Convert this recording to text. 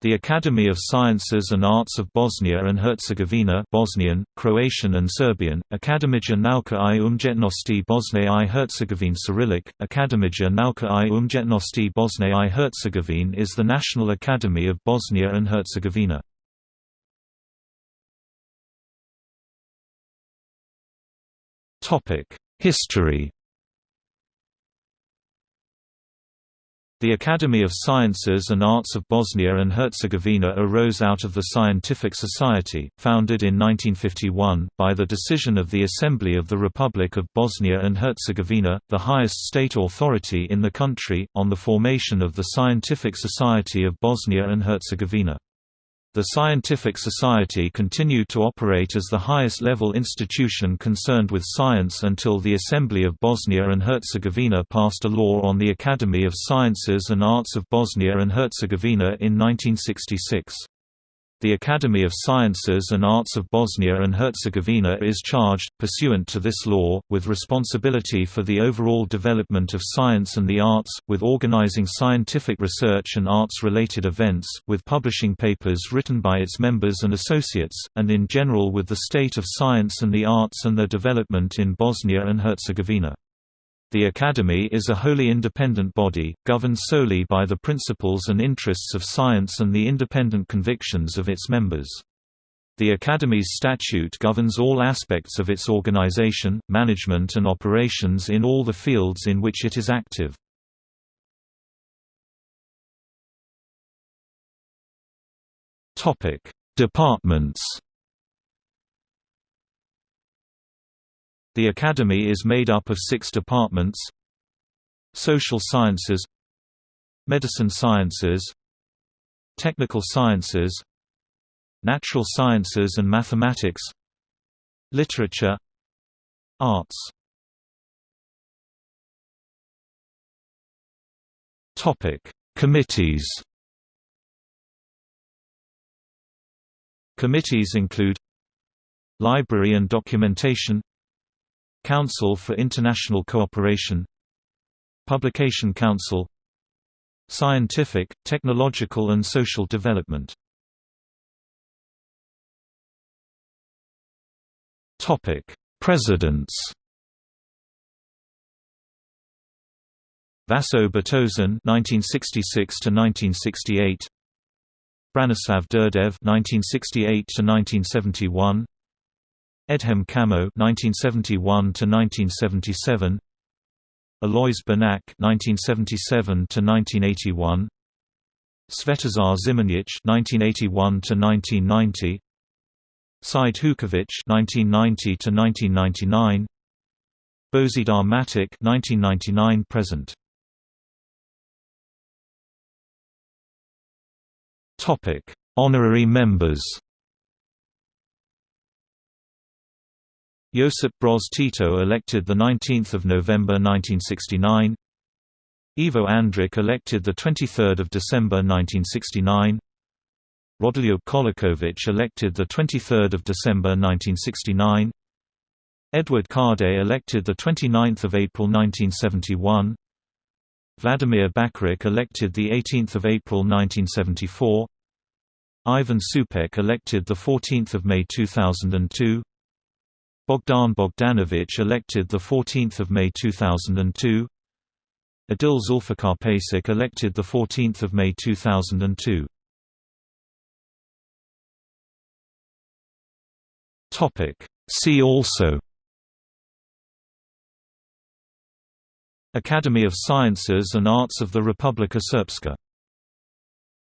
The Academy of Sciences and Arts of Bosnia and Herzegovina Bosnian, Croatian and Serbian, Akademija nauka i umjetnosti Bosne i Herzegovine Cyrillic, Akademija nauka i umjetnosti Bosne i Herzegovine is the National Academy of Bosnia and Herzegovina. History The Academy of Sciences and Arts of Bosnia and Herzegovina arose out of the Scientific Society, founded in 1951, by the decision of the Assembly of the Republic of Bosnia and Herzegovina, the highest state authority in the country, on the formation of the Scientific Society of Bosnia and Herzegovina. The Scientific Society continued to operate as the highest-level institution concerned with science until the Assembly of Bosnia and Herzegovina passed a law on the Academy of Sciences and Arts of Bosnia and Herzegovina in 1966. The Academy of Sciences and Arts of Bosnia and Herzegovina is charged, pursuant to this law, with responsibility for the overall development of science and the arts, with organizing scientific research and arts-related events, with publishing papers written by its members and associates, and in general with the state of science and the arts and their development in Bosnia and Herzegovina. The Academy is a wholly independent body, governed solely by the principles and interests of science and the independent convictions of its members. The Academy's statute governs all aspects of its organization, management and operations in all the fields in which it is active. Departments The Academy is made up of six departments Social Sciences Medicine Sciences Technical Sciences Natural Sciences and Mathematics Literature Arts. Committees. Committees include Library and Documentation Council for International Cooperation Publication Council Scientific, Technological and Social Development Presidents Vaso Butozan (1966–1968), Branislav Đurđev (1968–1971), Edhem Camo (1971–1977), Alojz Benac (1977–1981), Svetozar Zimonjic (1981–1990), Said Hukovic (1990–1999), Bozidar Matic (1999 present). Topic: Honorary members. Josip Broz Tito elected 19 November 1969 Ivo Andrić elected 23 December 1969 Rodoljub Čolaković elected 23 December 1969 Edvard Kardelj elected 29 April 1971 Vladimir Bakaric elected 18 April 1974 Ivan Supek elected 14 May 2002 Bogdan Bogdanovic elected 14 May 2002 Adil Zulfikar elected 14 May 2002 See also. Academy of Sciences and Arts of the Republika Srpska